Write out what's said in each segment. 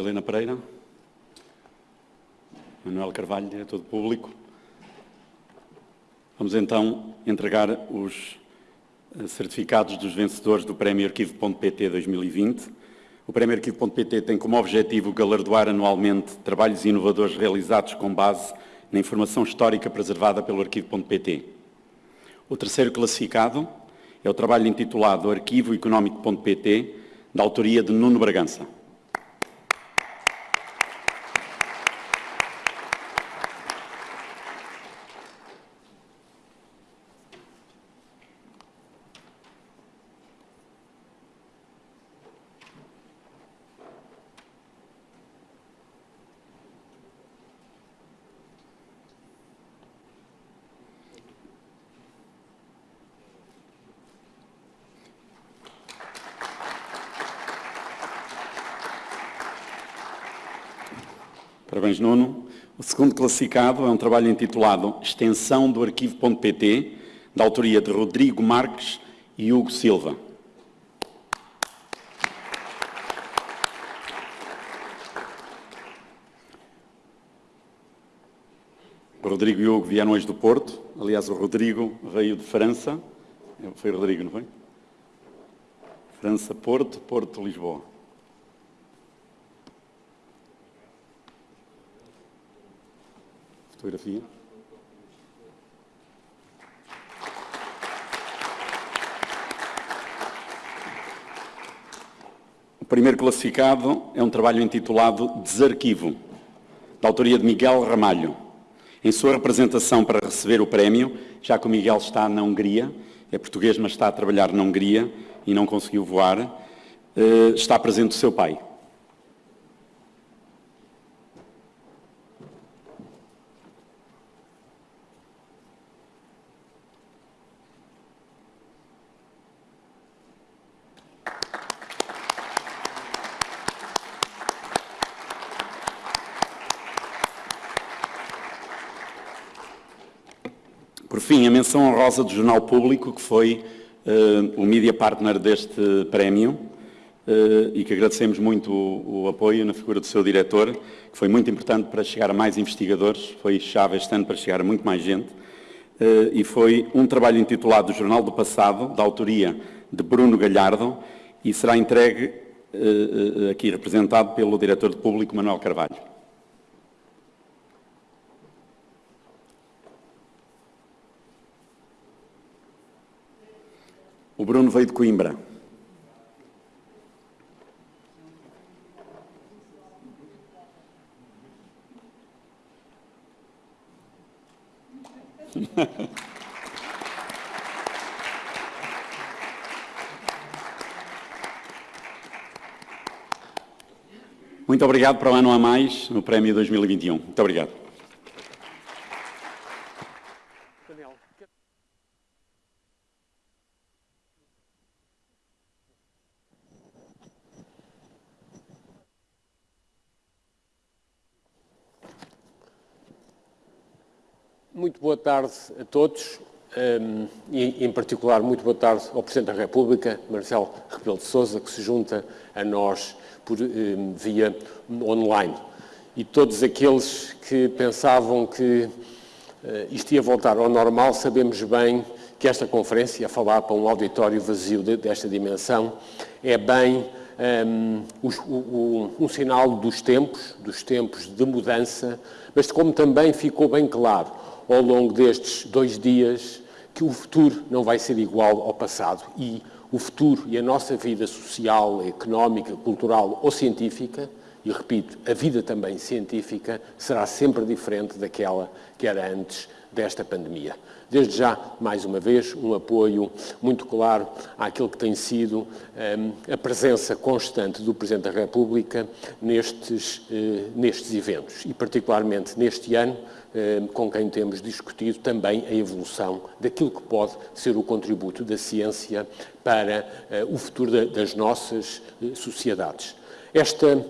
Helena Pereira, Manuel Carvalho, diretor do público. Vamos então entregar os eh, certificados dos vencedores do Prémio Arquivo.pt 2020. O Prémio Arquivo.pt tem como objetivo galardoar anualmente trabalhos inovadores realizados com base na informação histórica preservada pelo Arquivo.pt. O terceiro classificado é o trabalho intitulado Arquivo Económico.pt, da autoria de Nuno Bragança. Nuno. O segundo classificado é um trabalho intitulado Extensão do Arquivo.pt, da autoria de Rodrigo Marques e Hugo Silva. Rodrigo e Hugo vieram hoje do Porto. Aliás, o Rodrigo veio de França. Foi Rodrigo, não foi? França, Porto, Porto, Lisboa. Fotografia. O primeiro classificado é um trabalho intitulado Desarquivo, da autoria de Miguel Ramalho. Em sua representação para receber o prémio, já que o Miguel está na Hungria, é português, mas está a trabalhar na Hungria e não conseguiu voar, eh, está presente o seu pai. Por fim, a menção honrosa do Jornal Público, que foi uh, o media partner deste prémio, uh, e que agradecemos muito o, o, apoio na figura do seu diretor, que foi muito importante para chegar a mais investigadores, foi chave este ano para chegar a muito mais gente, uh, e foi um trabalho intitulado Jornal do Passado, da autoria de Bruno Galhardo, e será entregue aqui representado pelo diretor de público Manuel Carvalho. Bruno veio de Coimbra. Muito obrigado para o ano a mais no Prémio 2021. Muito obrigado. Muito boa tarde a todos um, e, em particular, muito boa tarde ao Presidente da República, Marcelo Rebelo de Sousa, que se junta a nós por, um, via online. E todos aqueles que pensavam que uh, isto ia voltar ao normal, sabemos bem que esta conferência, a falar para um auditório vazio de, desta dimensão, é bem um, o, um sinal dos tempos, dos tempos de mudança, mas como também ficou bem claro ao longo destes dois dias que o futuro não vai ser igual ao passado e o futuro e a nossa vida social, económica, cultural ou científica, e repito, a vida também científica, será sempre diferente daquela que era antes desta pandemia. Desde já, mais uma vez, um apoio muito claro àquilo que tem sido um, a presença constante do Presidente da República nestes, uh, nestes eventos e, particularmente, neste ano, com quem temos discutido também a evolução daquilo que pode ser o contributo da ciência para uh, o futuro da, das nossas sociedades. Esta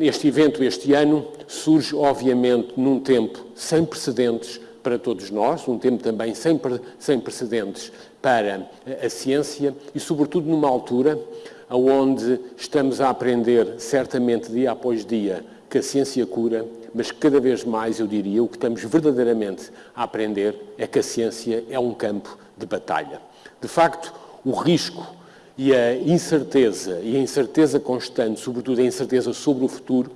este evento, este ano, surge, obviamente, num tempo sem precedentes para todos nós, um tempo também sem, sem precedentes para a ciência e, sobretudo, numa altura onde estamos a aprender, certamente dia após dia, que a ciência cura, mas cada vez mais, eu diria, o que estamos verdadeiramente a aprender é que a ciência é um campo de batalha. De facto, o risco e a incerteza, e a incerteza constante, sobretudo a incerteza sobre o futuro,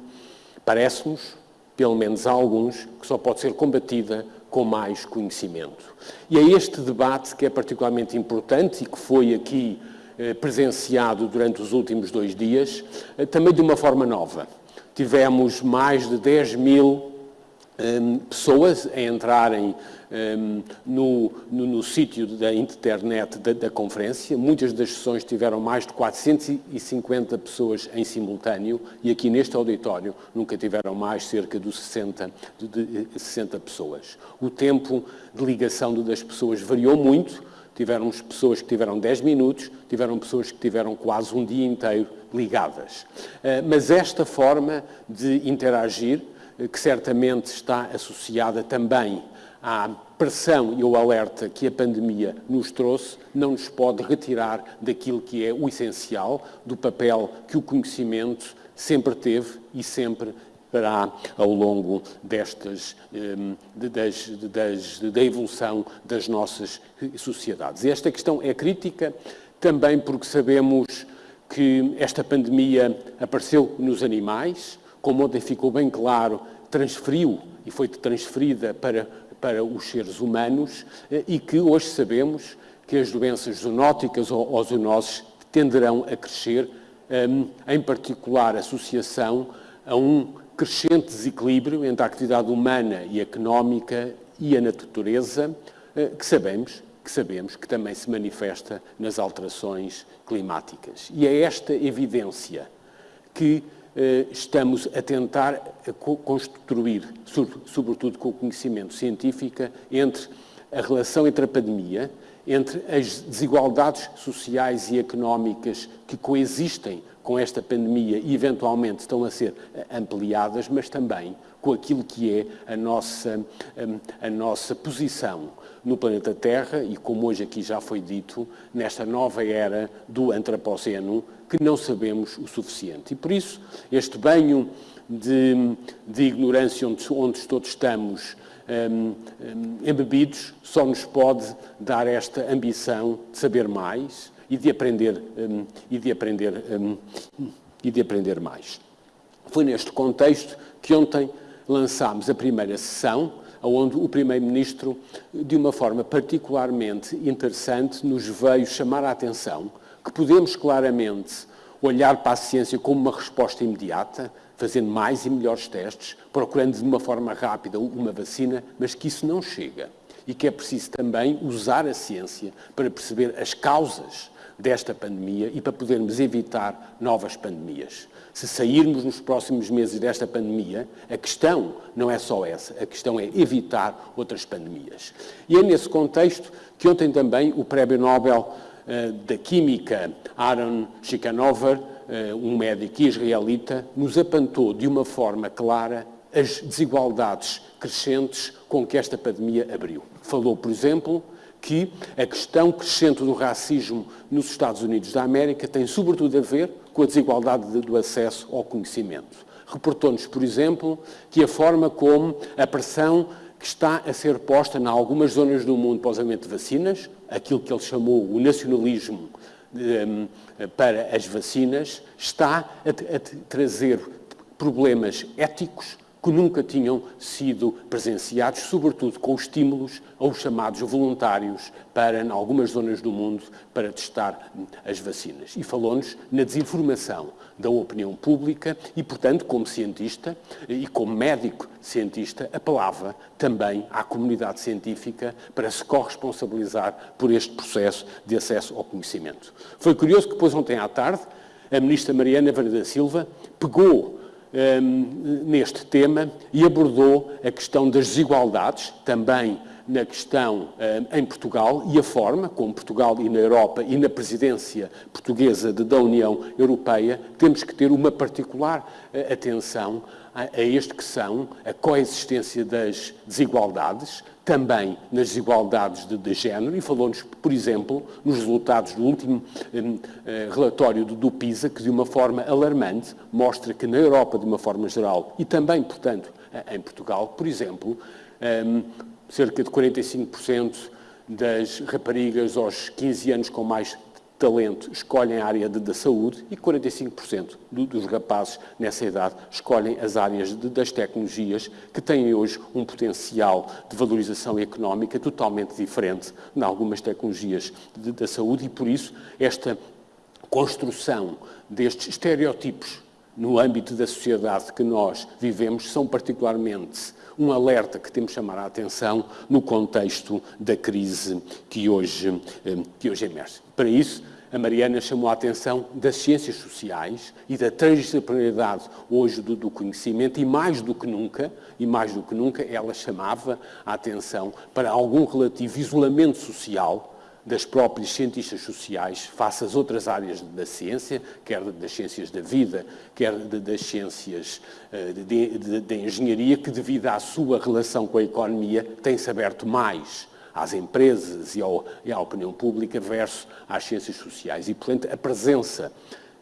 parece-nos, pelo menos a alguns, que só pode ser combatida com mais conhecimento. E é este debate que é particularmente importante e que foi aqui eh, presenciado durante os últimos dois dias, eh, também de uma forma nova. Tivemos mais de 10 mil um, pessoas a entrarem um, no, no, no sítio da internet da, da, conferência. Muitas das sessões tiveram mais de 450 pessoas em simultâneo e aqui neste auditório nunca tiveram mais cerca de 60, de, de 60 pessoas. O tempo de ligação das pessoas variou muito. Tiveram pessoas que tiveram 10 minutos, tiveram pessoas que tiveram quase um dia inteiro ligadas. Uh, mas esta forma de interagir que certamente está associada também à pressão e ao alerta que a pandemia nos trouxe, não nos pode retirar daquilo que é o essencial, do papel que o conhecimento sempre teve e sempre terá ao longo destas, hum, das, das, da evolução das nossas sociedades. E esta questão é crítica também porque sabemos que esta pandemia apareceu nos animais, como ontem ficou bem claro, transferiu e foi transferida para, para os seres humanos eh, e que hoje sabemos que as doenças zoonóticas ou, zoonoses tenderão a crescer, ehm, em particular associação a um crescente desequilíbrio entre a atividade humana e económica e a natureza, eh, que sabemos que sabemos que também se manifesta nas alterações climáticas. E é esta evidência que eh, estamos a tentar construir, sobretudo com o conhecimento científico, entre a relação entre a pandemia, entre as desigualdades sociais e económicas que coexistem com esta pandemia e eventualmente estão a ser eh, ampliadas, mas também com aquilo que é a nossa, hum, a nossa posição no planeta Terra e, como hoje aqui já foi dito, nesta nova era do antropoceno, que não sabemos o suficiente. E por isso, este banho de, de ignorância onde, onde todos estamos um, um, embebidos só nos pode dar esta ambição de saber mais e de aprender, um, e de aprender, e de aprender mais. Foi neste contexto que ontem lançámos a primeira sessão, onde o Primeiro-Ministro, de uma forma particularmente interessante, nos veio chamar a atenção que podemos claramente olhar para a ciência como uma resposta imediata, fazendo mais e melhores testes, procurando de uma forma rápida uma vacina, mas que isso não chega. E que é preciso também usar a ciência para perceber as causas desta pandemia e para podermos evitar novas pandemias. Se sairmos nos próximos meses desta pandemia, a questão não é só essa, a questão é evitar outras pandemias. E é nesse contexto que ontem também o Prémio Nobel uh, da Química, Aaron Shikanover, uh, um médico israelita, nos apontou de uma forma clara as desigualdades crescentes com que esta pandemia abriu. Falou, por exemplo, que a questão crescente do racismo nos Estados Unidos da América tem sobretudo a ver com a desigualdade do acesso ao conhecimento. Reportou-nos, por exemplo, que a forma como a pressão que está a ser posta em algumas zonas do mundo para o usamento de vacinas, aquilo que ele chamou o nacionalismo um, para as vacinas, está a trazer problemas éticos que nunca tinham sido presenciados, sobretudo com estímulos aos chamados voluntários para, em algumas zonas do mundo, para testar as vacinas. E falou-nos na desinformação da opinião pública e, portanto, como cientista e como médico cientista, apelava também à comunidade científica para se corresponsabilizar por este processo de acesso ao conhecimento. Foi curioso que depois, ontem à tarde, a ministra Mariana Vara da Silva pegou um, neste tema e abordou a questão das desigualdades, também na questão em Portugal e a forma como Portugal e na Europa e na presidência portuguesa da União Europeia temos que ter uma particular atenção a este que são a coexistência das desigualdades, também nas desigualdades de, de género, e falou-nos, por exemplo, nos resultados do último um, uh, relatório do, do, PISA, que de uma forma alarmante mostra que na Europa, de uma forma geral, e também, portanto, em Portugal, por exemplo, um, cerca de 45% das raparigas aos 15 anos com mais talento escolhem a área da saúde e 45% do, dos rapazes nessa idade escolhem as áreas de, das tecnologias que têm hoje um potencial de valorização económica totalmente diferente de algumas tecnologias de, da saúde e por isso esta construção destes estereótipos no âmbito da sociedade que nós vivemos são particularmente um alerta que temos de chamar a atenção no contexto da crise que hoje, eh, que hoje emerge. Para isso, a Mariana chamou a atenção das ciências sociais e da transdisciplinaridade hoje do, do, conhecimento e mais do que nunca, e mais do que nunca, ela chamava a atenção para algum relativo isolamento social das próprias cientistas sociais face às outras áreas da ciência, quer das ciências da vida, quer das ciências eh, da engenharia, que devido à sua relação com a economia tem-se aberto mais às empresas e, ao, e à opinião pública versus às ciências sociais. E, portanto, a presença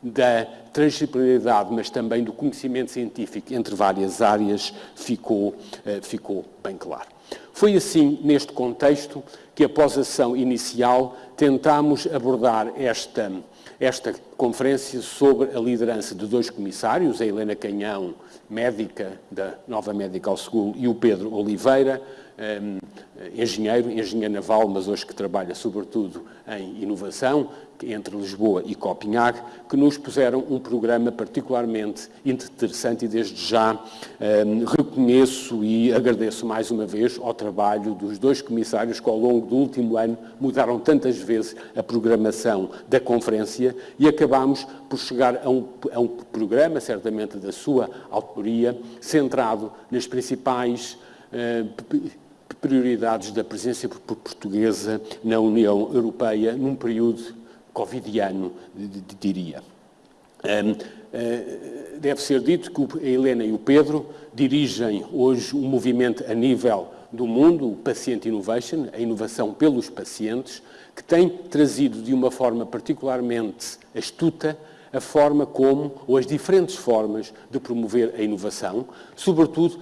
da transdisciplinaridade, mas também do conhecimento científico entre várias áreas ficou, eh, ficou bem claro. Foi assim, neste contexto, que após a ação inicial tentámos abordar esta, esta conferência sobre a liderança de dois comissários, a Helena Canhão, médica da Nova Medical School, e o Pedro Oliveira, engenheiro, engenheiro naval, mas hoje que trabalha sobretudo em inovação, entre Lisboa e Copenhague, que nos puseram um programa particularmente interessante e desde já um, reconheço e agradeço mais uma vez ao trabalho dos dois comissários que ao longo do último ano mudaram tantas vezes a programação da conferência e acabámos por chegar a um, a um programa, certamente da sua autoria, centrado nas principais uh, prioridades da presença portuguesa na União Europeia num período covidiano, diria. Uh, deve ser dito que a Helena e o Pedro dirigem hoje um movimento a nível do mundo, o Patient Innovation, a inovação pelos pacientes, que tem trazido de uma forma particularmente astuta a forma como, ou as diferentes formas de promover a inovação, sobretudo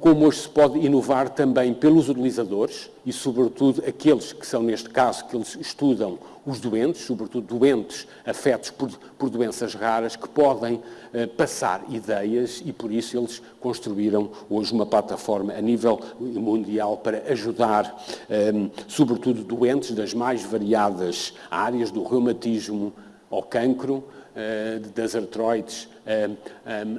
como hoje se pode inovar também pelos utilizadores e, sobretudo, aqueles que são, neste caso, que eles estudam os doentes, sobretudo doentes afetos por, por doenças raras, que podem uh, passar ideias e, por isso, eles construíram hoje uma plataforma a nível mundial para ajudar, um, sobretudo, doentes das mais variadas áreas, do reumatismo ao cancro, uh, das artroides,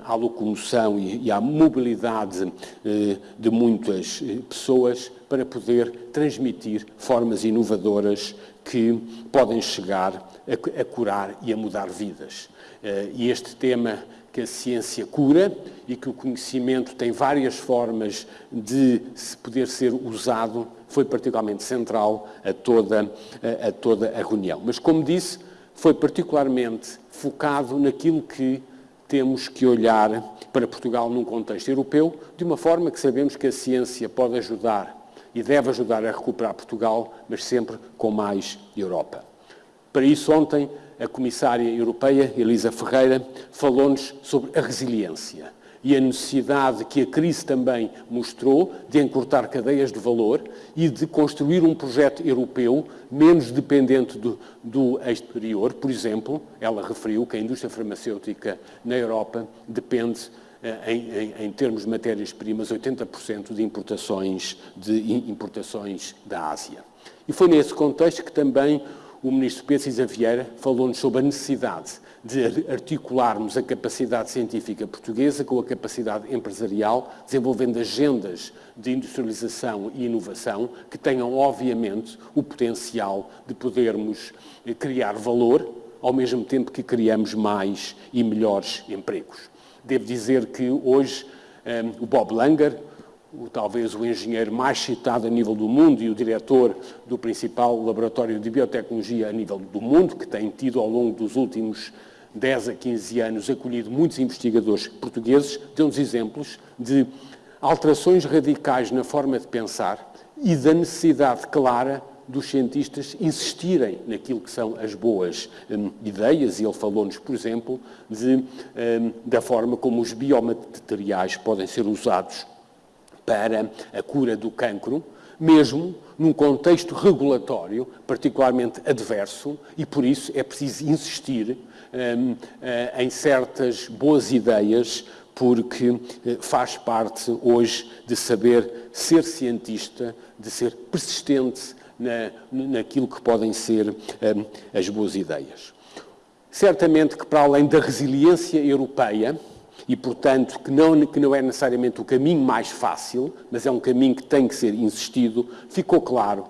à locomoção e à mobilidade eh, de muitas eh, pessoas para poder transmitir formas inovadoras que podem chegar a, curar e a mudar vidas. Eh, e este tema que a ciência cura e que o conhecimento tem várias formas de poder ser usado foi particularmente central a toda a, a toda a reunião. Mas, como disse, foi particularmente focado naquilo que temos que olhar para Portugal num contexto europeu, de uma forma que sabemos que a ciência pode ajudar e deve ajudar a recuperar Portugal, mas sempre com mais Europa. Para isso, ontem, a Comissária Europeia, Elisa Ferreira, falou-nos sobre a resiliência e a necessidade que a crise também mostrou de encurtar cadeias de valor e de construir um projeto europeu menos dependente do, do exterior. Por exemplo, ela referiu que a indústria farmacêutica na Europa depende eh, em, em, em, termos de matérias-primas, 80% de importações, de importações da Ásia. E foi nesse contexto que também o ministro Pedro Cisa Vieira falou-nos sobre a necessidade de articularmos a capacidade científica portuguesa com a capacidade empresarial, desenvolvendo agendas de industrialização e inovação que tenham, obviamente, o potencial de podermos eh, criar valor, ao mesmo tempo que criamos mais e melhores empregos. Devo dizer que hoje um, eh, o Bob Langer, o, talvez o engenheiro mais citado a nível do mundo e o diretor do principal laboratório de biotecnologia a nível do mundo, que tem tido ao longo dos últimos 10 a 15 anos acolhido muitos investigadores portugueses, deu-nos exemplos de alterações radicais na forma de pensar e da necessidade clara dos cientistas insistirem naquilo que são as boas um, ideias, e ele falou-nos, por exemplo, de, um, da forma como os biomateriais podem ser usados para a cura do cancro, mesmo num contexto regulatório particularmente adverso, e por isso é preciso insistir um, uh, em certas boas ideias porque eh, faz parte hoje de saber ser cientista, de ser persistente na, naquilo que podem ser um, as boas ideias. Certamente que para além da resiliência europeia, e portanto que não, que não é necessariamente o caminho mais fácil, mas é um caminho que tem que ser insistido, ficou claro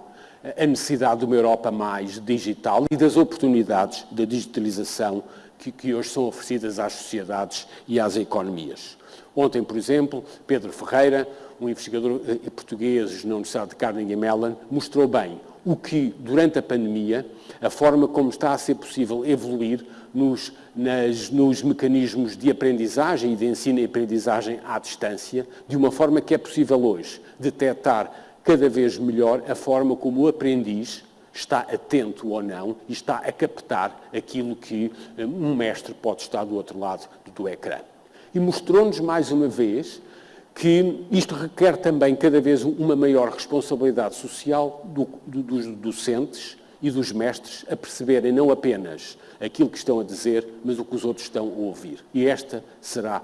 a necessidade de uma Europa mais digital e das oportunidades da digitalização que, que hoje são oferecidas às sociedades e às economias. Ontem, por exemplo, Pedro Ferreira, um investigador eh, português na Universidade de Carnegie Mellon, mostrou bem o que, durante a pandemia, a forma como está a ser possível evoluir nos, nas, nos mecanismos de aprendizagem e de ensino e aprendizagem à distância, de uma forma que é possível hoje detectar cada vez melhor a forma como o aprendiz está atento ou não e está a captar aquilo que eh, um mestre pode estar do outro lado do ecrã. E mostrou-nos mais uma vez que isto requer também cada vez uma maior responsabilidade social do, do, dos docentes e dos mestres a perceberem não apenas aquilo que estão a dizer, mas o que os outros estão a ouvir. E esta será,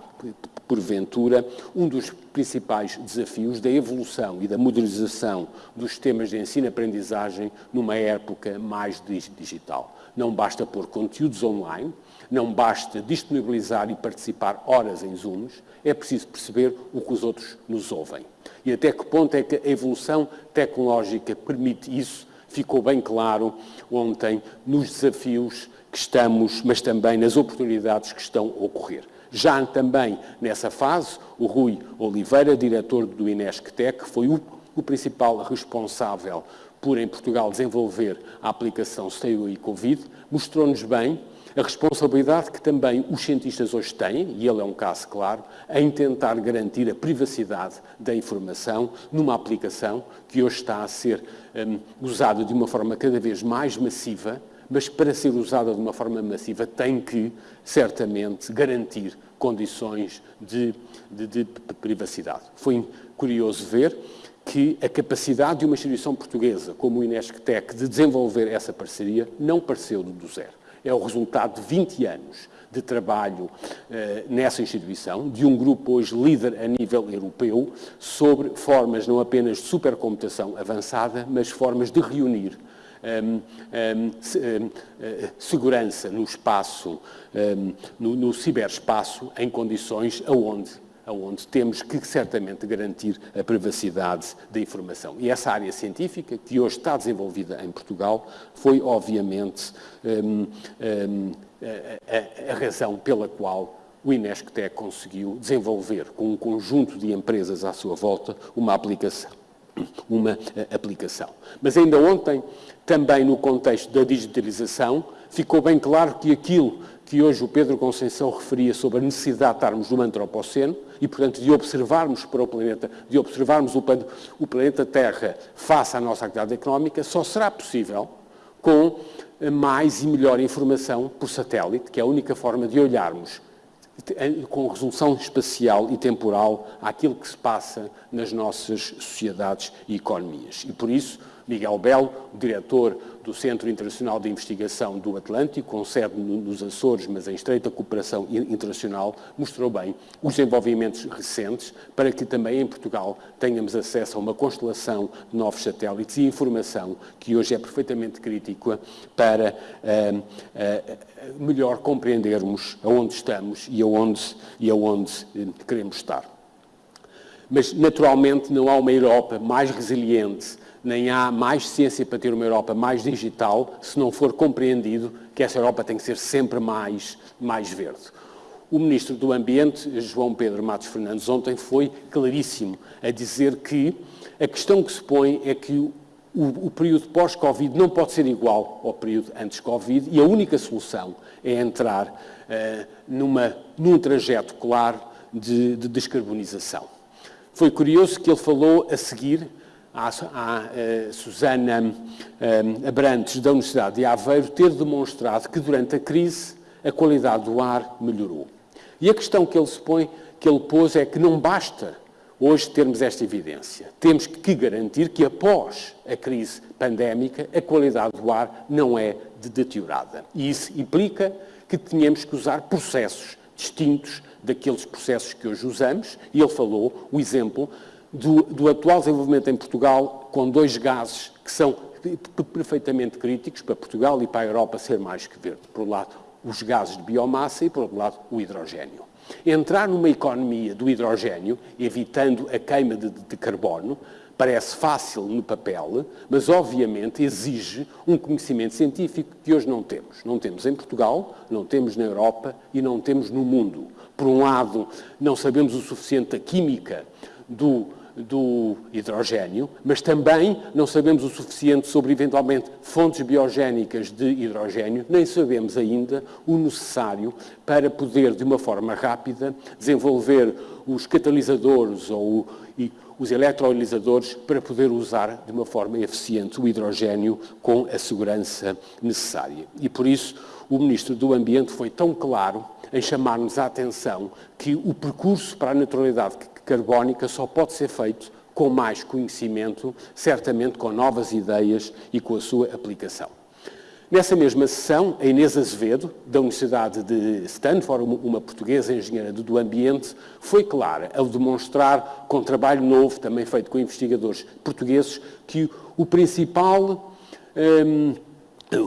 porventura, um dos principais desafios da evolução e da modernização dos sistemas de ensino-aprendizagem numa época mais digital. Não basta pôr conteúdos online, não basta disponibilizar e participar horas em Zooms, é preciso perceber o que os outros nos ouvem. E até que ponto é que a evolução tecnológica permite isso, ficou bem claro ontem nos desafios que estamos, mas também nas oportunidades que estão a ocorrer. Já também nessa fase, o Rui Oliveira, diretor do Inesctec, foi o, o principal responsável por, em Portugal, desenvolver a aplicação Stay e Covid, mostrou-nos bem a responsabilidade que também os cientistas hoje têm, e ele é um caso claro, em tentar garantir a privacidade da informação numa aplicação que hoje está a ser um, usada de uma forma cada vez mais massiva, mas para ser usada de uma forma massiva tem que, certamente, garantir condições de, de, de privacidade. Foi curioso ver que a capacidade de uma instituição portuguesa como o Inesctec de desenvolver essa parceria não pareceu do zero é o resultado de 20 anos de trabalho eh, nessa instituição, de um grupo hoje líder a nível europeu, sobre formas não apenas de supercomputação avançada, mas formas de reunir um, um, um, segurança no espaço, no, no ciberespaço, em condições aonde onde temos que certamente garantir a privacidade da informação. E essa área científica, que hoje está desenvolvida em Portugal, foi obviamente um, um, a, a, razão pela qual o Inesctec conseguiu desenvolver, com um conjunto de empresas à sua volta, uma aplicação. Uma aplicação. Mas ainda ontem, também no contexto da digitalização, ficou bem claro que aquilo que hoje o Pedro Conceição referia sobre a necessidade de estarmos no antropoceno e, portanto, de observarmos para o planeta, de observarmos o, o planeta Terra face à nossa atividade económica, só será possível com mais e melhor informação por satélite, que é a única forma de olharmos com resolução espacial e temporal àquilo que se passa nas nossas sociedades e economias. E por isso, Miguel Belo, diretor do Centro Internacional de Investigação do Atlântico, com sede nos Açores, mas em estreita cooperação internacional, mostrou bem os desenvolvimentos recentes para que também em Portugal tenhamos acesso a uma constelação de novos satélites e informação que hoje é perfeitamente crítica para uh, uh, melhor compreendermos aonde estamos e aonde, e aonde uh, queremos estar. Mas, naturalmente, não há uma Europa mais resiliente nem há mais ciência para ter uma Europa mais digital se não for compreendido que essa Europa tem que ser sempre mais, mais verde. o Ministro do Ambiente, João Pedro Matos Fernandes, ontem foi claríssimo a dizer que a questão que se põe é que o, o período pós-Covid não pode ser igual ao período antes-Covid e a única solução é entrar uh, numa, num trajeto claro de, de, descarbonização. Foi curioso que ele falou a seguir à, à uh, Susana uh, Abrantes, da Universidade de Aveiro, ter demonstrado que durante a crise a qualidade do ar melhorou. E a questão que ele se põe, que ele pôs, é que não basta hoje termos esta evidência. Temos que garantir que após a crise pandémica a qualidade do ar não é deteriorada. E isso implica que tenhamos que usar processos distintos daqueles processos que hoje usamos, e ele falou o exemplo do, do atual desenvolvimento em Portugal com dois gases que são perfeitamente críticos para Portugal e para a Europa ser mais que verde. Por um lado, os gases de biomassa e, por outro lado, o hidrogênio. Entrar numa economia do hidrogênio, evitando a queima de, de carbono, parece fácil no papel, mas obviamente exige um conhecimento científico que hoje não temos. Não temos em Portugal, não temos na Europa e não temos no mundo. Por um lado, não sabemos o suficiente da química do do hidrogênio, mas também não sabemos o suficiente sobre, eventualmente, fontes biogénicas de hidrogênio, nem sabemos ainda o necessário para poder, de uma forma rápida, desenvolver os catalisadores ou os eletrolisadores para poder usar de uma forma eficiente o hidrogênio com a segurança necessária. E por isso o Ministro do Ambiente foi tão claro em chamar-nos a atenção que o percurso para a neutralidade carbónica só pode ser feito com mais conhecimento, certamente com novas ideias e com a sua aplicação. Nessa mesma sessão, a Inês Azevedo, da Universidade de Stanford, uma portuguesa engenheira do ambiente, foi clara ao demonstrar, com trabalho novo, também feito com investigadores portugueses, que o principal, um,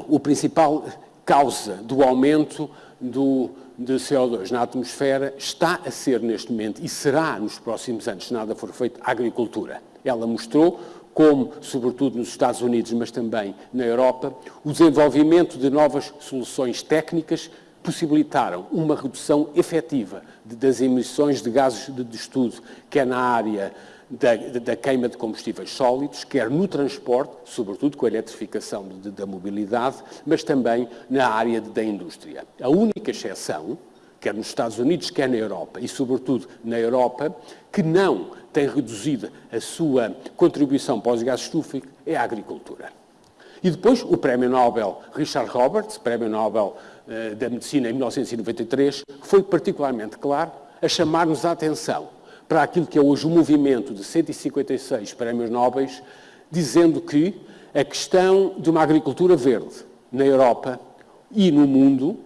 o principal causa do aumento do, de CO2 na atmosfera está a ser neste momento e será nos próximos anos, se nada for feito, a agricultura. Ela mostrou como, sobretudo nos Estados Unidos, mas também na Europa, o desenvolvimento de novas soluções técnicas possibilitaram uma redução efetiva das emissões de gases de estudo, quer na área da, da, queima de combustíveis sólidos, quer no transporte, sobretudo com a eletrificação de, da mobilidade, mas também na área de, da indústria. A única exceção, quer nos Estados Unidos, quer na Europa, e sobretudo na Europa, que não tem reduzido a sua contribuição para os gases estufas, é a agricultura. E depois o Prémio Nobel Richard Roberts, Prémio Nobel uh, da Medicina em 1993, foi particularmente claro a chamar-nos a atenção para aquilo que é hoje o movimento de 156 prémios nobres, dizendo que a questão de uma agricultura verde na Europa e no mundo,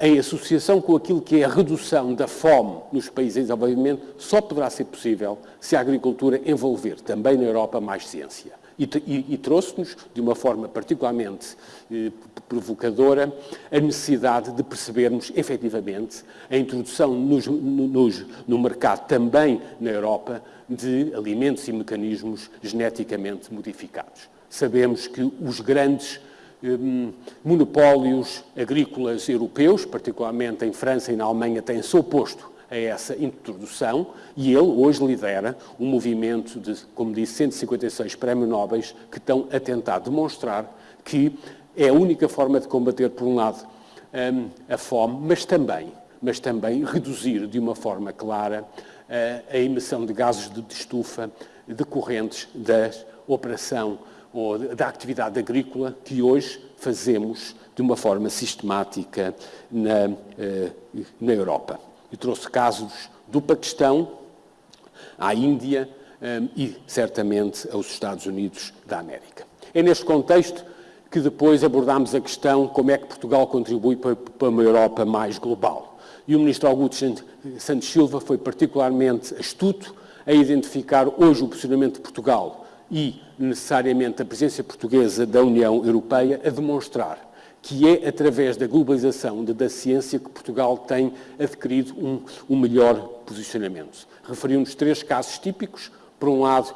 em associação com aquilo que é a redução da fome nos países em desenvolvimento, só poderá ser possível se a agricultura envolver também na Europa mais ciência e, e, e trouxe-nos, de uma forma particularmente eh, provocadora, a necessidade de percebermos, efetivamente, a introdução nos, nos, no mercado, também na Europa, de alimentos e mecanismos geneticamente modificados. Sabemos que os grandes eh, monopólios agrícolas europeus, particularmente em França e na Alemanha, têm-se oposto a essa introdução e ele hoje lidera um movimento de, como disse, 156 prémios nobres que estão a tentar demonstrar que é a única forma de combater, por um lado, hum, a fome, mas também, mas também reduzir de uma forma clara a emissão de gases de estufa decorrentes da operação ou da atividade agrícola que hoje fazemos de uma forma sistemática na, eh, na Europa e trouxe casos do Paquistão à Índia um, e, certamente, aos Estados Unidos da América. É neste contexto que depois abordámos a questão como é que Portugal contribui para uma Europa mais global. E o Ministro Augusto Santos Silva foi particularmente astuto a identificar hoje o posicionamento de Portugal e, necessariamente, a presença portuguesa da União Europeia a demonstrar que é através da globalização da ciência que Portugal tem adquirido um, um melhor posicionamento. Referimos três casos típicos. Por um lado,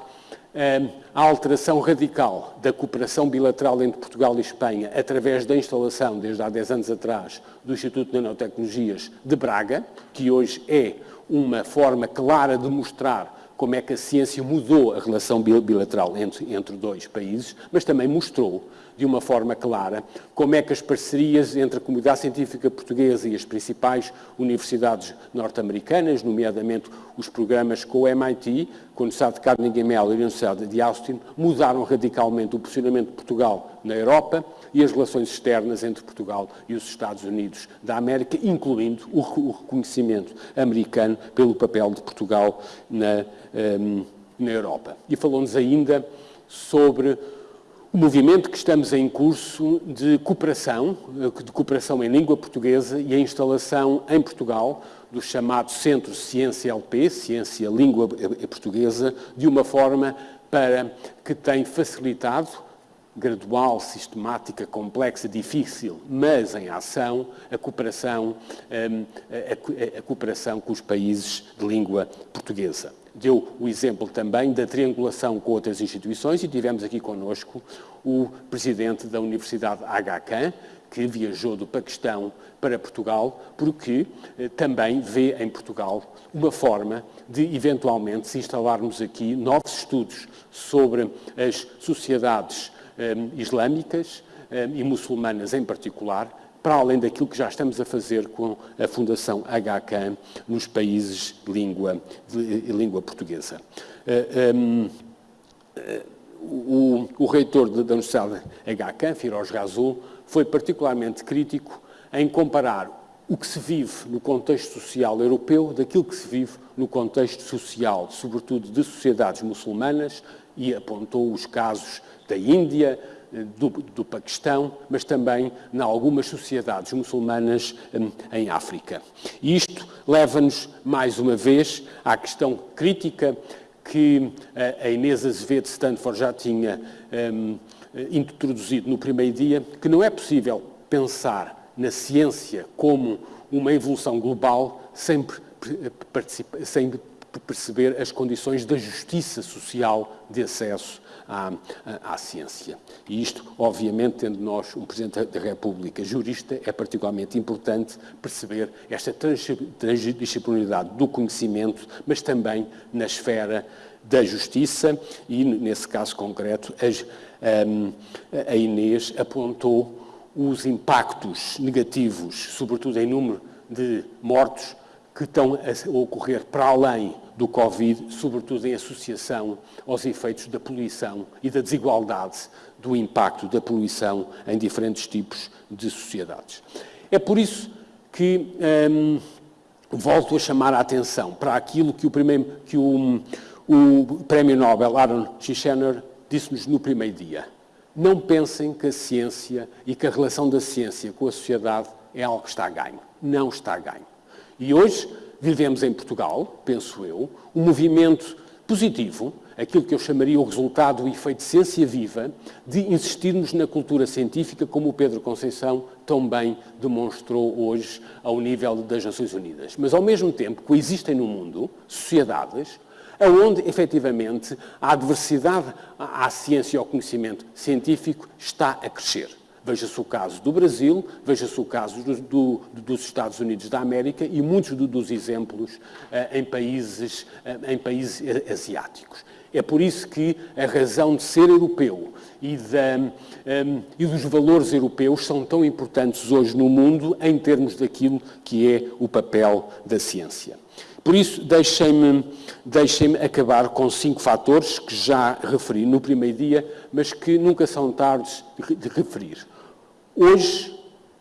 a alteração radical da cooperação bilateral entre Portugal e Espanha através da instalação, desde há 10 anos atrás, do Instituto de Nanotecnologias de Braga, que hoje é uma forma clara de mostrar como é que a ciência mudou a relação bilateral entre, entre dois países, mas também mostrou de uma forma clara como é que as parcerias entre a comunidade científica portuguesa e as principais universidades norte-americanas, nomeadamente os programas com o MIT, com a Universidade de Carnegie Mellon e a Universidade de Austin, mudaram radicalmente o posicionamento de Portugal na Europa e as relações externas entre Portugal e os Estados Unidos da América, incluindo o reconhecimento americano pelo papel de Portugal na, um, na Europa. E falou-nos ainda sobre o movimento que estamos em curso de cooperação, de cooperação em língua portuguesa e a instalação em Portugal do chamado Centro Ciência LP, Ciência Língua Portuguesa, de uma forma para que tem facilitado gradual, sistemática, complexa, difícil, mas em ação, a cooperação, hum, a, cooperação com os países de língua portuguesa. Deu o exemplo também da triangulação com outras instituições e tivemos aqui conosco o presidente da Universidade HK, que viajou do Paquistão para Portugal, porque eh, também vê em Portugal uma forma de, eventualmente, se instalarmos aqui novos estudos sobre as sociedades islâmicas eh, e muçulmanas em particular, para além daquilo que já estamos a fazer com a Fundação HK nos países de língua, de língua portuguesa. Um, o, o, reitor da Universidade HK, Firoz Razul, foi particularmente crítico em comparar o que se vive no contexto social europeu daquilo que se vive no contexto social, sobretudo de sociedades muçulmanas, e apontou os casos da Índia, do, do Paquistão, mas também em algumas sociedades muçulmanas hum, em África. Isto leva-nos, mais uma vez, à questão crítica que a Inês Azevedo Stanford já tinha um, introduzido no primeiro dia, que não é possível pensar na ciência como uma evolução global sem, sem perceber as condições da justiça social de acesso à, à, à, ciência. E isto, obviamente, tendo nós um Presidente da República jurista, é particularmente importante perceber esta transdisciplinaridade do conhecimento, mas também na esfera da justiça e, nesse caso concreto, as, um, a Inês apontou os impactos negativos, sobretudo em número de mortos, que estão a ocorrer para além do Covid, sobretudo em associação aos efeitos da poluição e da desigualdade do impacto da poluição em diferentes tipos de sociedades. É por isso que hum, volto a chamar a atenção para aquilo que o, primeiro, que o, o Prémio Nobel Aaron Schichenner disse-nos no primeiro dia. Não pensem que a ciência e que a relação da ciência com a sociedade é algo que está a ganho. Não está a ganho. E hoje vivemos em Portugal, penso eu, um movimento positivo, aquilo que eu chamaria o resultado do efeito ciência viva, de insistirmos na cultura científica, como o Pedro Conceição tão bem demonstrou hoje ao nível das Nações Unidas. Mas, ao mesmo tempo, coexistem no mundo sociedades onde, efetivamente, a adversidade à ciência e ao conhecimento científico está a crescer. Veja-se o caso do Brasil, veja-se o caso do, do, dos Estados Unidos da América e muitos do, dos exemplos uh, em, países, uh, em países asiáticos. É por isso que a razão de ser europeu e, um, ehm, e, dos valores europeus são tão importantes hoje no mundo em termos daquilo que é o papel da ciência. Por isso, deixem-me deixem acabar com cinco fatores que já referi no primeiro dia, mas que nunca são tardes de referir. Hoje,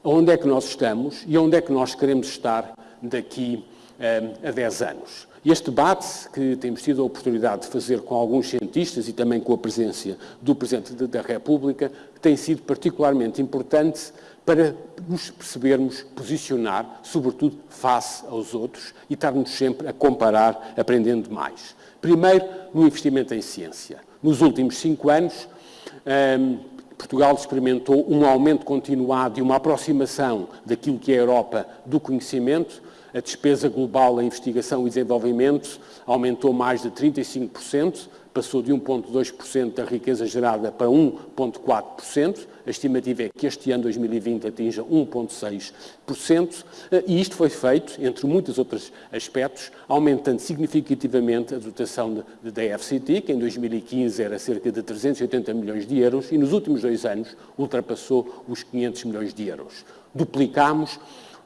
onde é que nós estamos e onde é que nós queremos estar daqui um, a 10 anos? Este debate que temos tido a oportunidade de fazer com alguns cientistas e também com a presença do Presidente da República tem sido particularmente importante para nos percebermos posicionar, sobretudo face aos outros, e estarmos sempre a comparar, aprendendo mais. Primeiro, no investimento em ciência. Nos últimos cinco anos, um, Portugal experimentou um aumento continuado e uma aproximação daquilo que é a Europa do conhecimento. A despesa global em investigação e desenvolvimento aumentou mais de 35%, passou de 1,2% da riqueza gerada para 1,4%. A estimativa é que este ano, 2020, atinja 1,6%. E isto foi feito, entre muitos outros aspectos, aumentando significativamente a dotação da DFCT, que em 2015 era cerca de 380 milhões de euros e nos últimos dois anos ultrapassou os 500 milhões de euros. Duplicámos,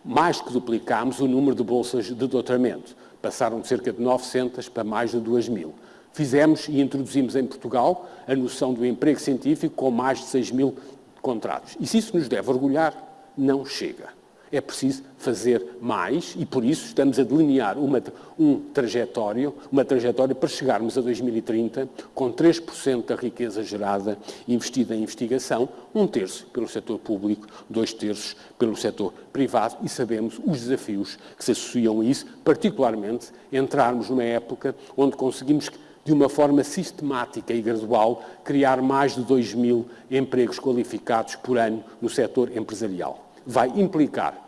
mais que duplicámos, o número de bolsas de doutoramento. Passaram de cerca de 900 para mais de 2 mil. Fizemos e introduzimos em Portugal a noção do emprego científico com mais de 6 mil contratos. E se isso nos deve orgulhar, não chega. É preciso fazer mais e, por isso, estamos a delinear uma, um trajetório, uma trajetória para chegarmos a 2030 com 3% da riqueza gerada investida em investigação, um terço pelo setor público, dois terços pelo setor privado e sabemos os desafios que se associam a isso, particularmente entrarmos numa época onde conseguimos de uma forma sistemática e gradual, criar mais de 2 mil empregos qualificados por ano no setor empresarial. Vai implicar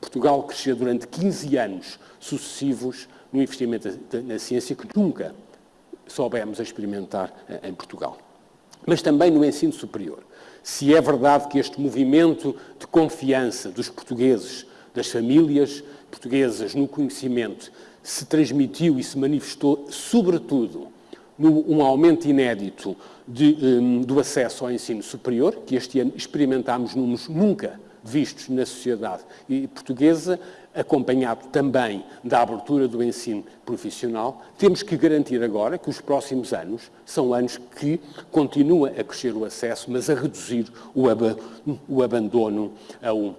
Portugal crescer durante 15 anos sucessivos no investimento na ciência que nunca soubemos experimentar em Portugal. Mas também no ensino superior. Se é verdade que este movimento de confiança dos portugueses, das famílias portuguesas no conhecimento, se transmitiu e se manifestou, sobretudo, num aumento inédito de, um, do acesso ao ensino superior, que este ano experimentámos números nunca vistos na sociedade portuguesa, acompanhado também da abertura do ensino profissional, temos que garantir agora que os próximos anos são anos que continua a crescer o acesso, mas a reduzir o, ab o abandono ao, um,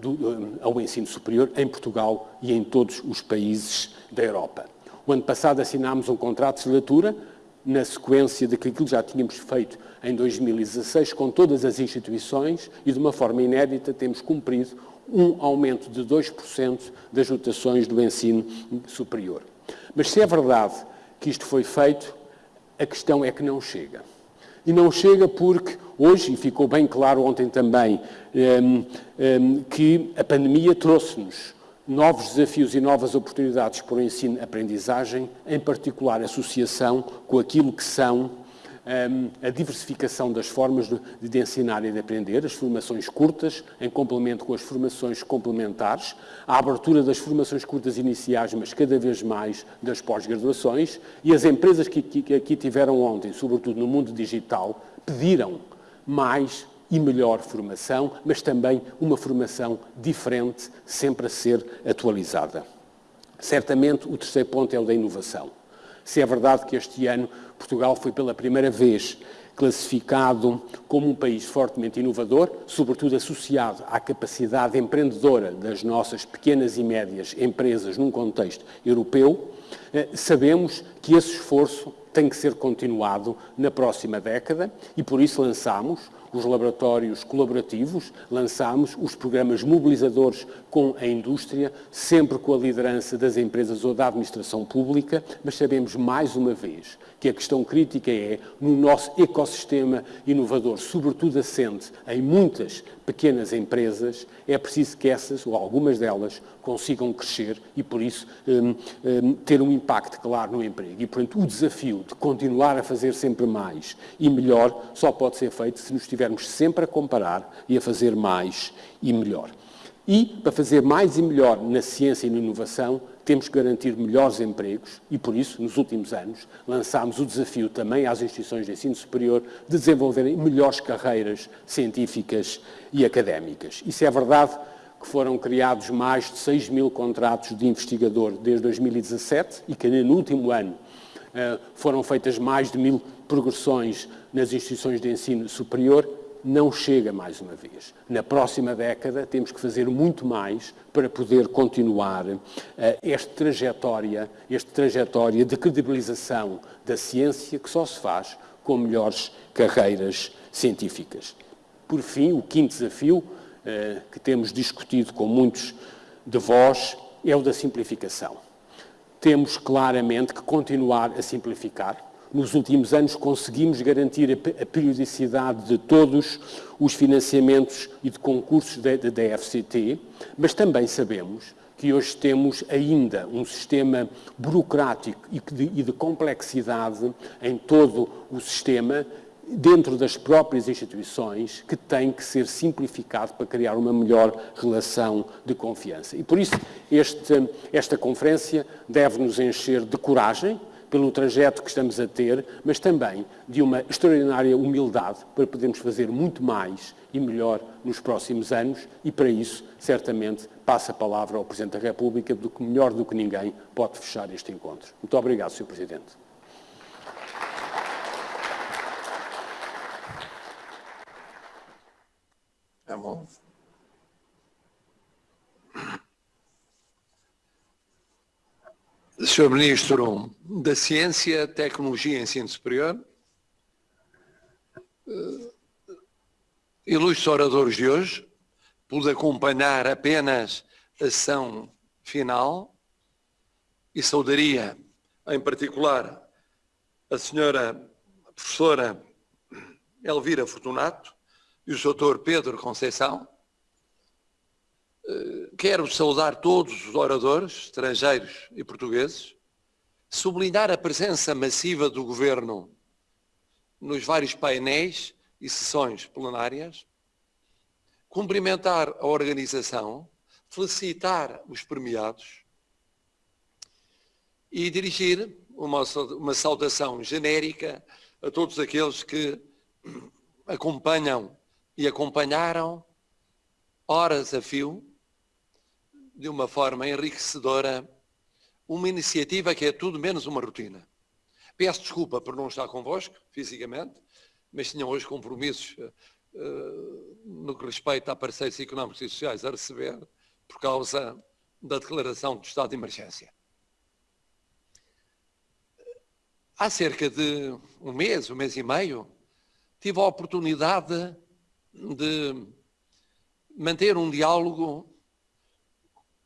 do, um, ao ensino superior em Portugal e em todos os países da Europa. O ano passado assinámos um contrato de legislatura na sequência de que aquilo já tínhamos feito em 2016 com todas as instituições e de uma forma inédita temos cumprido um aumento de 2% das dotações do ensino superior. Mas se é verdade que isto foi feito, a questão é que não chega. E não chega porque hoje, e ficou bem claro ontem também, um, um, que a pandemia trouxe-nos novos desafios e novas oportunidades para o ensino-aprendizagem, em particular associação com aquilo que são um, a diversificação das formas de, de, ensinar e de aprender, as formações curtas, em complemento com as formações complementares, a abertura das formações curtas iniciais, mas cada vez mais das pós-graduações, e as empresas que, que, que aqui tiveram ontem, sobretudo no mundo digital, pediram mais e melhor formação, mas também uma formação diferente, sempre a ser atualizada. Certamente, o terceiro ponto é o da inovação. Se é verdade que este ano Portugal foi pela primeira vez classificado como um país fortemente inovador, sobretudo associado à capacidade empreendedora das nossas pequenas e médias empresas num contexto europeu, eh, sabemos que esse esforço tem que ser continuado na próxima década e por isso lançamos os laboratórios colaborativos, lançámos os programas mobilizadores com a indústria, sempre com a liderança das empresas ou da administração pública, mas sabemos mais uma vez que a questão crítica é, no nosso ecossistema inovador, sobretudo assente em muitas pequenas empresas, é preciso que essas, ou algumas delas, consigam crescer e, por isso, um, um, ter um impacto claro no emprego. E, portanto, o desafio de continuar a fazer sempre mais e melhor só pode ser feito se nos estivermos sempre a comparar e a fazer mais e melhor. E, para fazer mais e melhor na ciência e na inovação, temos que garantir melhores empregos e, por isso, nos últimos anos, lançámos o desafio também às instituições de ensino superior de desenvolverem melhores carreiras científicas e académicas. Isso é verdade que foram criados mais de 6 mil contratos de investigador desde 2017 e que no último ano eh, foram feitas mais de mil progressões nas instituições de ensino superior não chega mais uma vez. Na próxima década temos que fazer muito mais para poder continuar uh, esta trajetória, esta trajetória de credibilização da ciência que só se faz com melhores carreiras científicas. Por fim, o quinto desafio uh, que temos discutido com muitos de vós é o da simplificação. Temos claramente que continuar a simplificar, nos últimos anos conseguimos garantir a periodicidade de todos os financiamentos e de concursos da FCT, mas também sabemos que hoje temos ainda um sistema burocrático e de, de complexidade em todo o sistema, dentro das próprias instituições, que tem que ser simplificado para criar uma melhor relação de confiança. E por isso este, esta conferência deve nos encher de coragem, pelo trajeto que estamos a ter, mas também de uma extraordinária humildade para podermos fazer muito mais e melhor nos próximos anos e, para isso, certamente, passa a palavra ao Presidente da República do que melhor do que ninguém pode fechar este encontro. Muito obrigado, Sr. Presidente. É bom. Senhor Ministro da Ciência, Tecnologia e Ensino Superior, eh, ilustres oradores de hoje, pude acompanhar apenas a sessão final e saudaria, em particular, a senhora professora Elvira Fortunato e o doutor Pedro Conceição, quero saudar todos os oradores, estrangeiros e portugueses, sublinhar a presença massiva do Governo nos vários painéis e sessões plenárias, cumprimentar a organização, felicitar os premiados e dirigir uma, uma saudação genérica a todos aqueles que acompanham e acompanharam horas a fio de uma forma enriquecedora, uma iniciativa que é tudo menos uma rotina. Peço desculpa por não estar convosco, fisicamente, mas tinham hoje compromissos uh, no que respeita a parceiros económicos e sociais a receber por causa da declaração do estado de emergência. Há cerca de um mês, um mês e meio, tive a oportunidade de manter um diálogo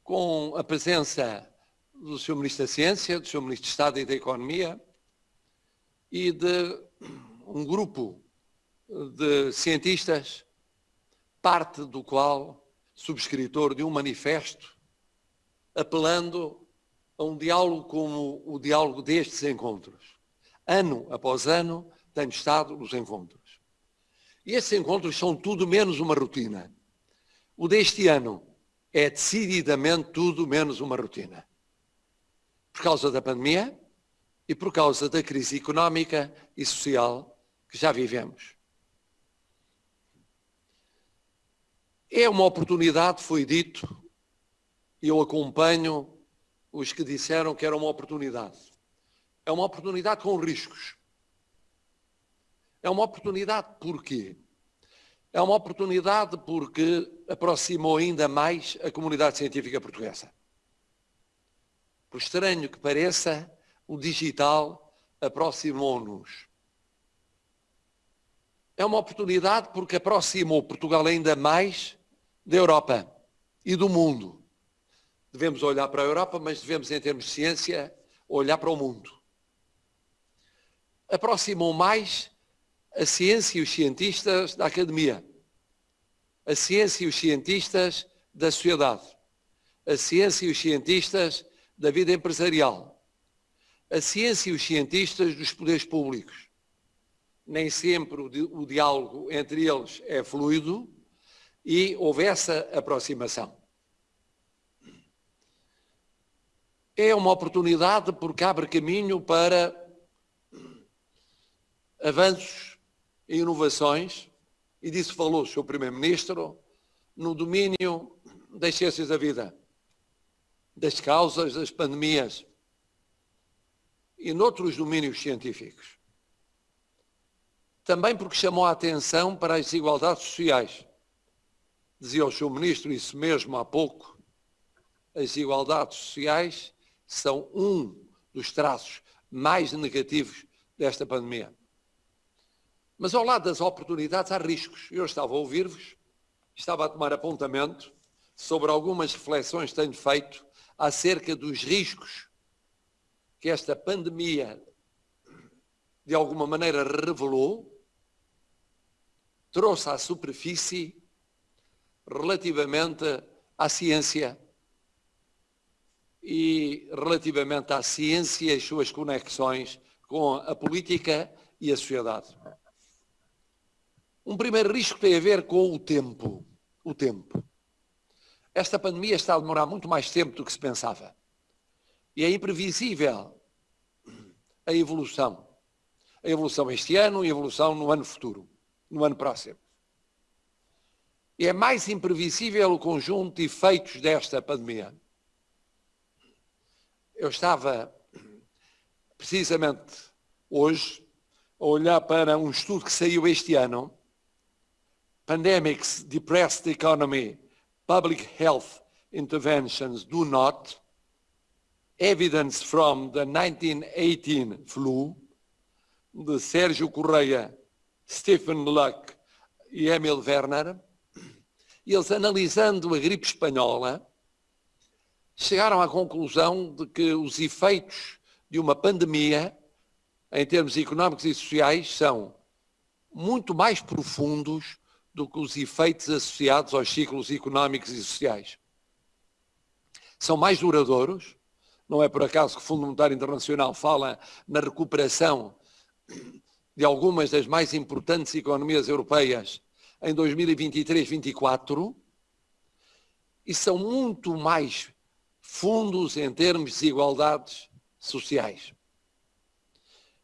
com a presença do Sr. Ministro da Ciência, do Sr. Ministro de Estado e da Economia e de um grupo de cientistas, parte do qual subscritor de um manifesto apelando a um diálogo como o diálogo destes encontros. Ano após ano tenho estado nos encontros. E esses encontros são tudo menos uma rotina. O deste ano é decididamente tudo menos uma rotina. Por causa da pandemia e por causa da crise económica e social que já vivemos. É uma oportunidade, foi dito, e eu acompanho os que disseram que era uma oportunidade. É uma oportunidade com riscos. É uma oportunidade porquê? É uma oportunidade porque aproximou ainda mais a comunidade científica portuguesa. Por estranho que pareça, o digital aproximou-nos. É uma oportunidade porque aproximou Portugal ainda mais da Europa e do mundo. Devemos olhar para a Europa, mas devemos, em termos de ciência, olhar para o mundo. Aproximou mais a ciência e os cientistas da academia, a ciência e os cientistas da sociedade, a ciência e os cientistas da vida empresarial, a ciência e os cientistas dos poderes públicos. Nem sempre o, diálogo entre eles é fluido e houve essa aproximação. É uma oportunidade porque abre caminho para avanços inovações, e disso falou o Sr. Primeiro-Ministro, no domínio das ciências da vida, das causas das pandemias e noutros domínios científicos. Também porque chamou a atenção para as desigualdades sociais. Dizia o Sr. Ministro isso mesmo há pouco. As desigualdades sociais são um dos traços mais negativos desta pandemia. Mas ao lado das oportunidades há riscos. Eu estava a ouvir-vos, estava a tomar apontamento sobre algumas reflexões que tenho feito acerca dos riscos que esta pandemia de alguma maneira revelou, trouxe à superfície relativamente à ciência e relativamente à ciência e as suas conexões com a política e a sociedade. Um primeiro risco tem a ver com o tempo. O tempo. Esta pandemia está a demorar muito mais tempo do que se pensava. E é imprevisível a evolução. A evolução este ano e a evolução no ano futuro, no ano próximo. E é mais imprevisível o conjunto de efeitos desta pandemia. Eu estava, precisamente hoje, a olhar para um estudo que saiu este ano, Pandemics Depress the Economy, Public Health Interventions Do Not, Evidence from the 1918 Flu, de Sérgio Correia, Stephen Luck e Emil Werner, eles analisando a gripe espanhola, chegaram à conclusão de que os efeitos de uma pandemia, em termos económicos e sociais, são muito mais profundos do que os efeitos associados aos ciclos económicos e sociais. São mais duradouros, não é por acaso que o Fundo Monetário Internacional fala na recuperação de algumas das mais importantes economias europeias em 2023-24 e são muito mais fundos em termos de desigualdades sociais.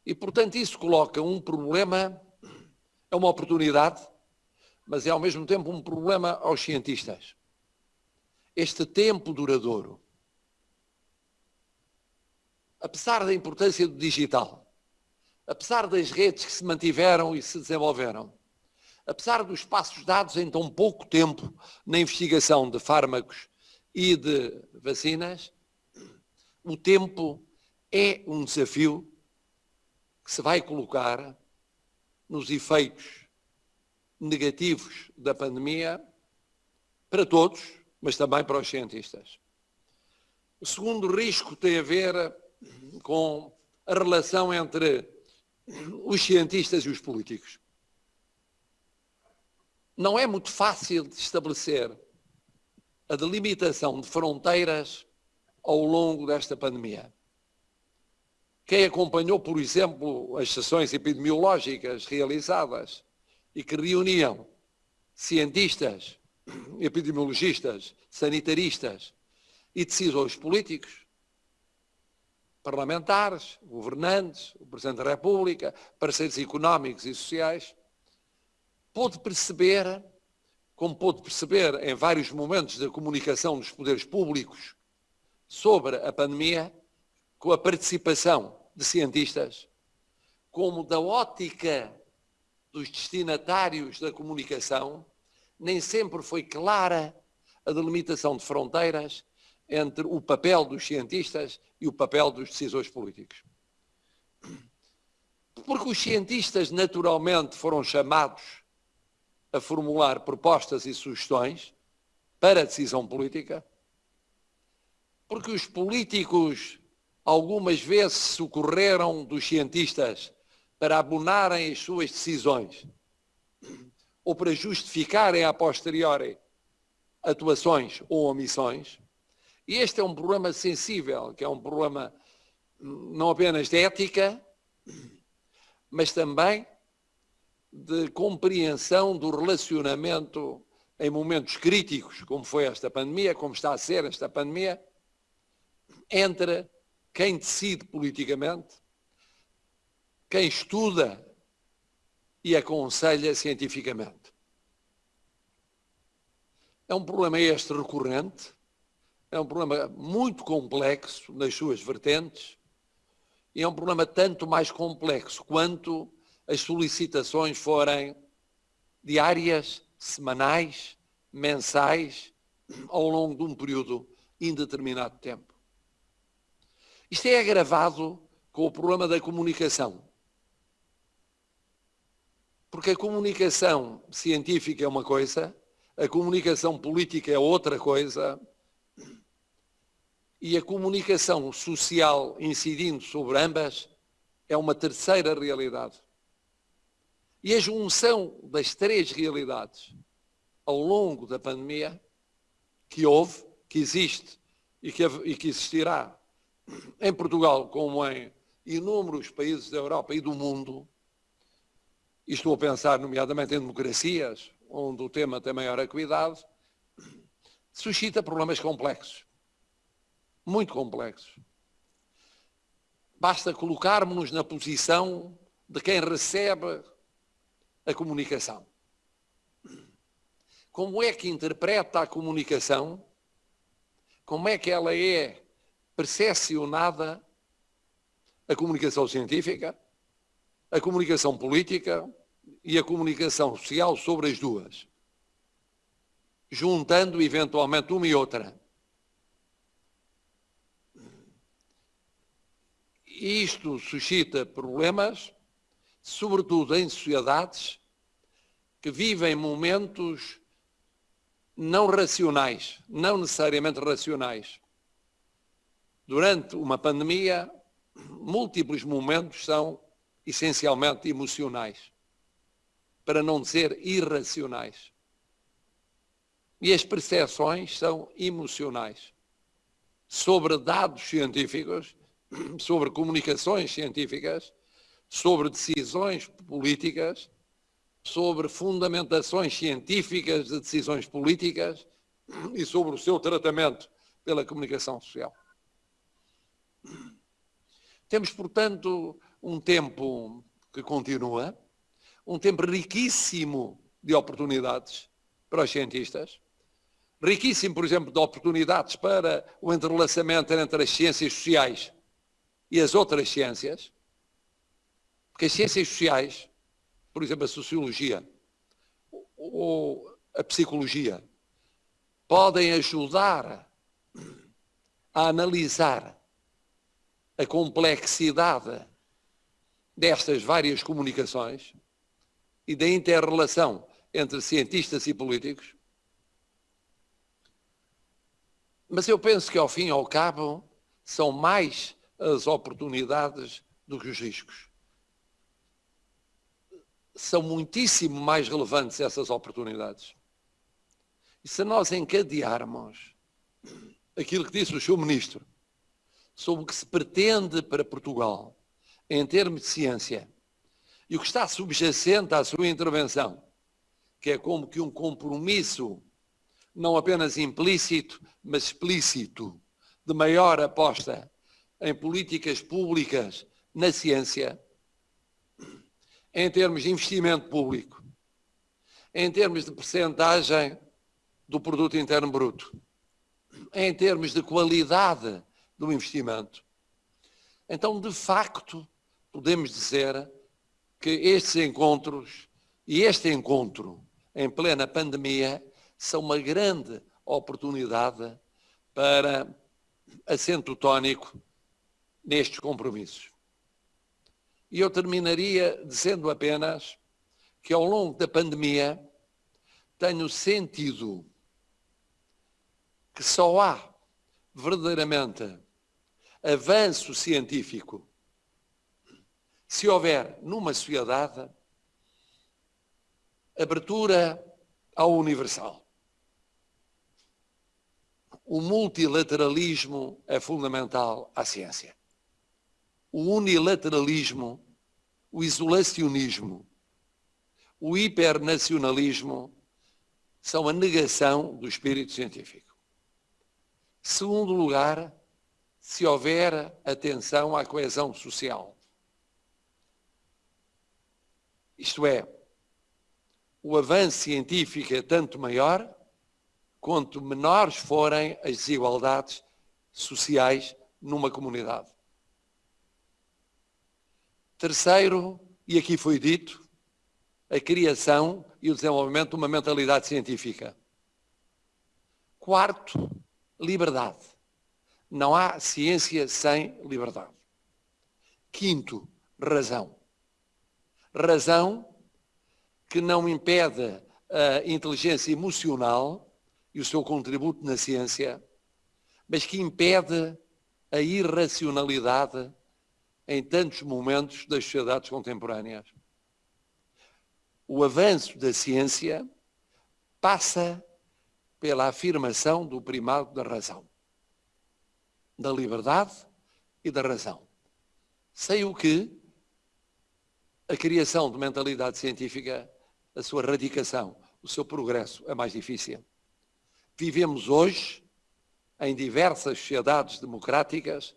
E, portanto, isso coloca um problema, é uma oportunidade, mas é ao mesmo tempo um problema aos cientistas. Este tempo duradouro apesar da importância do digital, apesar das redes que se mantiveram e se desenvolveram, apesar dos passos dados em tão pouco tempo na investigação de fármacos e de vacinas, o tempo é um desafio que se vai colocar nos efeitos negativos da pandemia para todos, mas também para os cientistas. O segundo risco tem a ver com a relação entre os cientistas e os políticos. Não é muito fácil de estabelecer a delimitação de fronteiras ao longo desta pandemia. Quem acompanhou, por exemplo, as sessões epidemiológicas realizadas e que reuniam cientistas, epidemiologistas, sanitaristas e decisores políticos, parlamentares, governantes, o Presidente da República, parceiros económicos e sociais, pôde perceber, como pôde perceber em vários momentos da comunicação dos poderes públicos sobre a pandemia, com a participação de cientistas, como da ótica dos destinatários da comunicação, nem sempre foi clara a delimitação de fronteiras entre o papel dos cientistas e o papel dos decisores políticos. Porque os cientistas naturalmente foram chamados a formular propostas e sugestões para a decisão política, porque os políticos algumas vezes socorreram dos cientistas para abonarem as suas decisões ou para justificarem a posteriori atuações ou omissões, e este é um problema sensível, que é um problema não apenas de ética, mas também de compreensão do relacionamento em momentos críticos, como foi esta pandemia, como está a ser esta pandemia, entre quem decide politicamente, quem estuda e aconselha cientificamente. É um problema este recorrente, é um problema muito complexo nas suas vertentes e é um problema tanto mais complexo quanto as solicitações forem diárias, semanais, mensais, ao longo de um período indeterminado de tempo. Isto é agravado com o problema da comunicação. Porque a comunicação científica é uma coisa, a comunicação política é outra coisa, e a comunicação social incidindo sobre ambas é uma terceira realidade. E a junção das três realidades ao longo da pandemia, que houve, que existe e que, e que existirá em Portugal como em inúmeros países da Europa e do mundo, e estou a pensar nomeadamente em democracias, onde o tema tem maior acuidade, suscita problemas complexos, muito complexos. Basta colocarmos-nos na posição de quem recebe a comunicação. Como é que interpreta a comunicação? Como é que ela é percepcionada? A comunicação científica, a comunicação política e a comunicação social sobre as duas, juntando eventualmente uma e outra. Isto suscita problemas, sobretudo em sociedades que vivem momentos não racionais, não necessariamente racionais. Durante uma pandemia, múltiplos momentos são essencialmente emocionais, para não dizer irracionais. E as percepções são emocionais sobre dados científicos, sobre comunicações científicas, sobre decisões políticas sobre fundamentações científicas de decisões políticas e sobre o seu tratamento pela comunicação social. Temos, portanto, um tempo que continua, um tempo riquíssimo de oportunidades para os cientistas, riquíssimo, por exemplo, de oportunidades para o entrelaçamento entre as ciências sociais e as outras ciências, porque as ciências sociais por exemplo, a sociologia ou a psicologia, podem ajudar a analisar a complexidade destas várias comunicações e da interrelação entre cientistas e políticos. Mas eu penso que, ao fim e ao cabo, são mais as oportunidades do que os riscos são muitíssimo mais relevantes essas oportunidades. E se nós encadearmos aquilo que disse o seu ministro sobre o que se pretende para Portugal em termos de ciência e o que está subjacente à sua intervenção, que é como que um compromisso não apenas implícito, mas explícito, de maior aposta em políticas públicas na ciência, em termos de investimento público, em termos de percentagem do produto interno bruto, em termos de qualidade do investimento. Então, de facto, podemos dizer que estes encontros e este encontro em plena pandemia são uma grande oportunidade para assento tónico nestes compromissos. E eu terminaria dizendo apenas que ao longo da pandemia tenho sentido que só há verdadeiramente avanço científico se houver numa sociedade abertura ao universal. O multilateralismo é fundamental à ciência o unilateralismo, o isolacionismo, o hipernacionalismo são a negação do espírito científico. Segundo lugar, se houver atenção à coesão social. Isto é, o avanço científico é tanto maior quanto menores forem as desigualdades sociais numa comunidade. Terceiro, e aqui foi dito, a criação e o desenvolvimento de uma mentalidade científica. Quarto, liberdade. Não há ciência sem liberdade. Quinto, razão. Razão que não impede a inteligência emocional e o seu contributo na ciência, mas que impede a irracionalidade em tantos momentos das sociedades contemporâneas. O avanço da ciência passa pela afirmação do primado da razão. da liberdade e da razão. Sei o que a criação de mentalidade científica, a sua radicação, o seu progresso é mais difícil. Vivemos hoje, em diversas sociedades democráticas,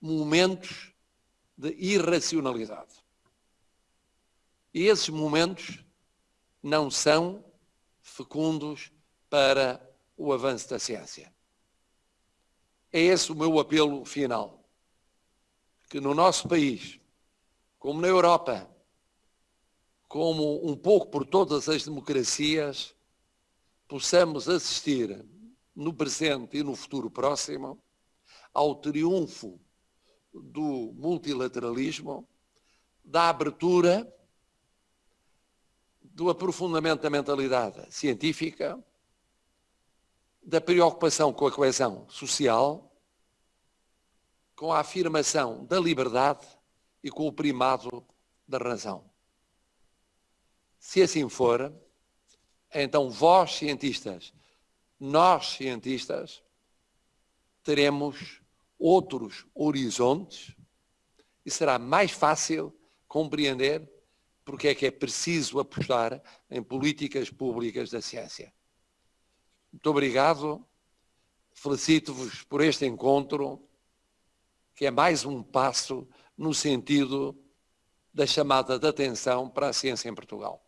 momentos de irracionalidade. E esses momentos não são fecundos para o avanço da ciência. É esse o meu apelo final. Que no nosso país, como na Europa, como um pouco por todas as democracias, possamos assistir no presente e no futuro próximo ao triunfo do multilateralismo, da abertura, do aprofundamento da mentalidade científica, da preocupação com a coesão social, com a afirmação da liberdade e com o primado da razão. Se assim for, então vós, cientistas, nós, cientistas, teremos outros horizontes e será mais fácil compreender porque é que é preciso apostar em políticas públicas da ciência. Muito obrigado, felicito-vos por este encontro, que é mais um passo no sentido da chamada de atenção para a ciência em Portugal.